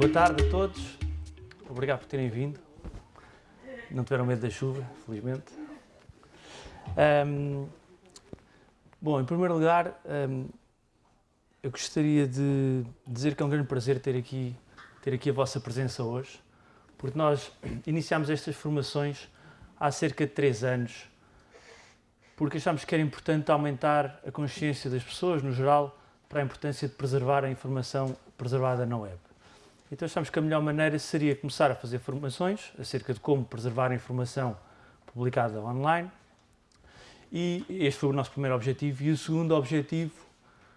Boa tarde a todos. Obrigado por terem vindo. Não tiveram medo da chuva, felizmente. Um, bom, em primeiro lugar, um, eu gostaria de dizer que é um grande prazer ter aqui, ter aqui a vossa presença hoje, porque nós iniciámos estas formações há cerca de três anos, porque achámos que era importante aumentar a consciência das pessoas, no geral, para a importância de preservar a informação preservada na web. Então achamos que a melhor maneira seria começar a fazer formações acerca de como preservar a informação publicada online. E este foi o nosso primeiro objetivo. E o segundo objetivo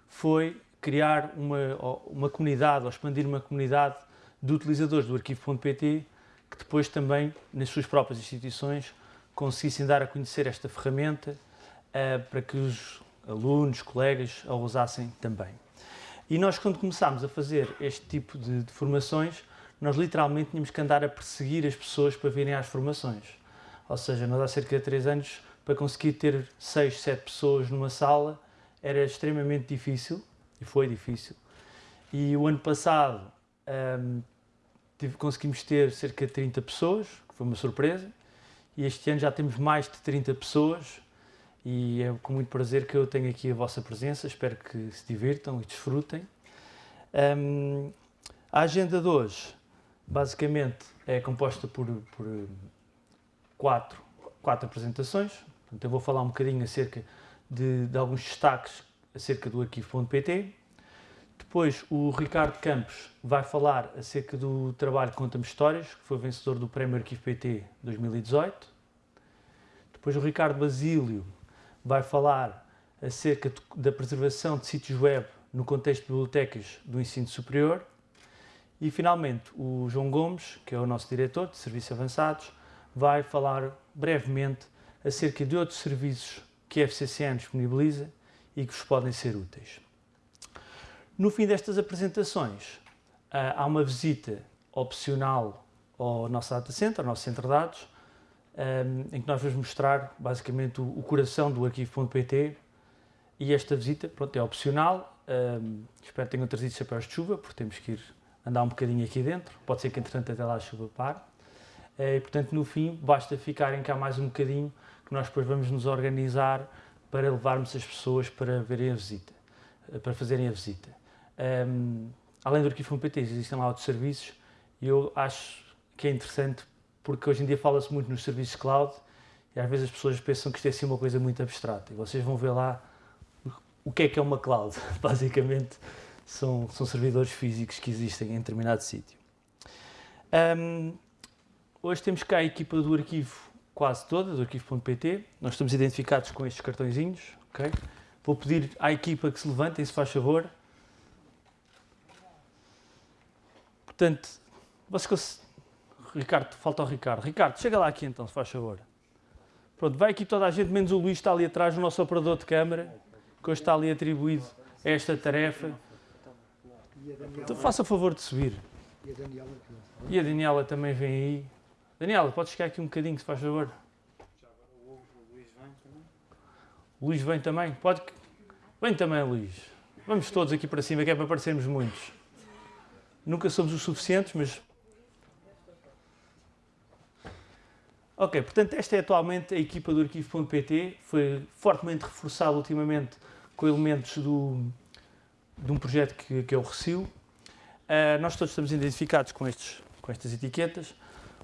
foi criar uma, uma comunidade, ou expandir uma comunidade de utilizadores do arquivo.pt que depois também, nas suas próprias instituições, conseguissem dar a conhecer esta ferramenta uh, para que os alunos, colegas a usassem também. E nós, quando começámos a fazer este tipo de, de, formações, nós literalmente tínhamos que andar a perseguir as pessoas para virem às formações. Ou seja, nós há cerca de 3 anos, para conseguir ter 6, 7 pessoas numa sala, era extremamente difícil, e foi difícil. E o ano passado um, tive, conseguimos ter cerca de 30 pessoas, que foi uma surpresa, e este ano já temos mais de 30 pessoas, e é com muito prazer que eu tenho aqui a vossa presença, espero que se divirtam e desfrutem. Um, a agenda de hoje, basicamente, é composta por, por quatro, quatro apresentações, Portanto, eu vou falar um bocadinho acerca de, de alguns destaques acerca do arquivo.pt. Depois o Ricardo Campos vai falar acerca do trabalho Conta-me Histórias, que foi vencedor do Prémio Arquivo PT 2018. Depois o Ricardo Basílio vai falar acerca da preservação de sítios web no contexto de bibliotecas do ensino superior. E, finalmente, o João Gomes, que é o nosso diretor de Serviços Avançados, vai falar brevemente acerca de outros serviços que a FCCN disponibiliza e que vos podem ser úteis. No fim destas apresentações, ah, há uma visita opcional ao nosso data center, ao nosso centro de dados, em que nós vamos mostrar basicamente o, coração do arquivo.pt e esta visita pronto, é opcional. espero que tenham trazido chapéus de chuva, porque temos que ir andar um bocadinho aqui dentro. Pode ser que entretanto até lá a chuva pare. Eh, e portanto no fim basta ficarem cá mais um bocadinho que nós depois vamos nos organizar para levarmos as pessoas para verem a visita, eh, para fazerem a visita. além do arquivo.pt existem lá outros serviços e eu acho que é interessante porque hoje em dia fala-se muito nos serviços cloud e às vezes as pessoas pensam que isto é assim uma coisa muito abstrata e vocês vão ver lá o que é que é uma cloud. Basicamente são, são servidores físicos que existem em determinado sítio. Um, hoje temos cá a equipa do arquivo quase toda, do arquivo.pt. Nós estamos identificados com estes cartõezinhos. Okay? Vou pedir à equipa que se levantem, se faz favor. Portanto, vocês Ricardo, falta o Ricardo. Ricardo, chega lá aqui então, se faz favor. Pronto, vai aqui toda a gente, menos o Luís está ali atrás, o nosso operador de câmara, que hoje está ali atribuído a esta tarefa. Então faça favor de subir. E a Daniela também vem aí. Daniela, pode chegar aqui um bocadinho, se faz favor. O Luís vem também? Pode? Vem também, Luís. Vamos todos aqui para cima, que é para parecermos muitos. Nunca somos os suficientes, mas Ok, portanto esta é atualmente a equipa do arquivo.pt, foi fortemente reforçada ultimamente com elementos do, de um projeto que, que é o Recio. Uh, nós todos estamos identificados com, estes, com estas etiquetas,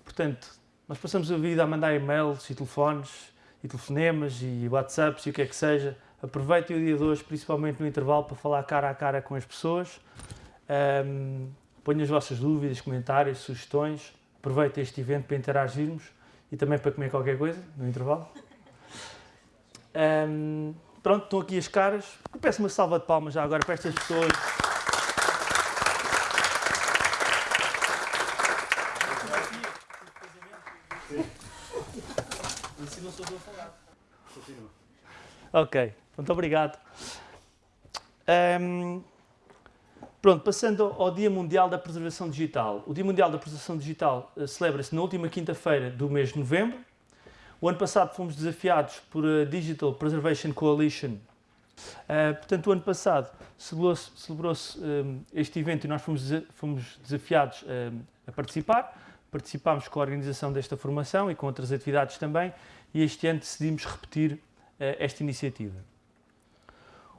portanto nós passamos a vida a mandar e-mails e telefones e telefonemas e whatsapps e o que é que seja. Aproveitem o dia de hoje, principalmente no intervalo, para falar cara a cara com as pessoas. Um, ponham as vossas dúvidas, comentários, sugestões. Aproveitem este evento para interagirmos e também para comer qualquer coisa no intervalo. Um, pronto, estão aqui as caras. Eu peço uma salva de palmas já agora para estas pessoas. Ok, muito obrigado. Um, Pronto, passando ao Dia Mundial da Preservação Digital. O Dia Mundial da Preservação Digital uh, celebra-se na última quinta-feira do mês de novembro. O ano passado fomos desafiados por a Digital Preservation Coalition Uh, portanto, o ano passado celebrou-se celebrou um, este evento e nós fomos, fomos desafiados um, a participar. Participámos com a organização desta formação e com outras atividades também, e este ano decidimos repetir uh, esta iniciativa.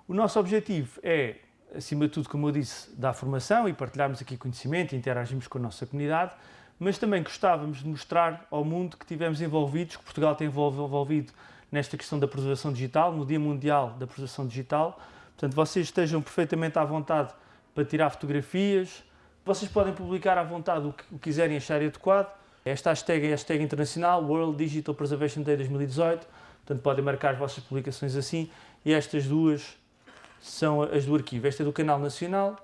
O nosso objetivo é, acima de tudo, como eu disse, dar formação e partilharmos aqui conhecimento interagirmos com a nossa comunidade, mas também gostávamos de mostrar ao mundo que tivemos envolvidos, que Portugal tem envolvido nesta questão da preservação digital, no Dia Mundial da Preservação Digital. Portanto, vocês estejam perfeitamente à vontade para tirar fotografias, vocês podem publicar à vontade o que quiserem achar adequado. Esta hashtag é hashtag internacional, World Digital Preservation Day 2018, portanto podem marcar as vossas publicações assim. E estas duas são as do arquivo. Esta é do canal nacional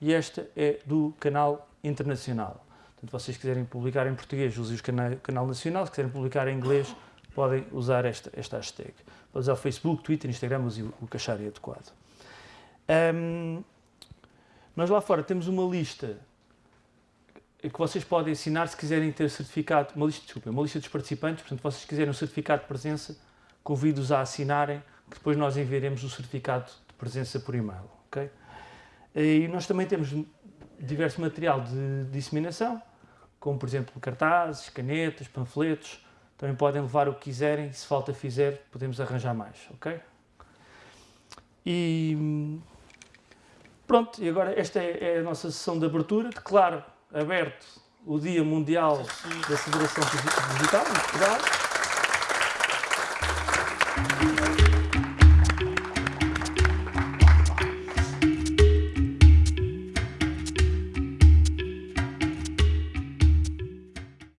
e esta é do canal internacional. Portanto, vocês quiserem publicar em português, usem o canal, nacional. Se quiserem publicar em inglês, podem usar esta, esta hashtag. Podem usar o Facebook, Twitter, Instagram, usem o, que acharem adequado. Um, nós lá fora temos uma lista que vocês podem assinar se quiserem ter certificado, uma lista, desculpa, uma lista dos participantes, portanto, vocês quiserem um certificado de presença, convido-os a assinarem, que depois nós enviaremos o certificado presença por e-mail. Okay? E nós também temos diverso material de disseminação, como por exemplo cartazes, canetas, panfletos. Também podem levar o que quiserem, se falta fizer, podemos arranjar mais, ok? E pronto, e agora esta é, é a nossa sessão de abertura. Declaro aberto o Dia Mundial da Federação Digital em Portugal.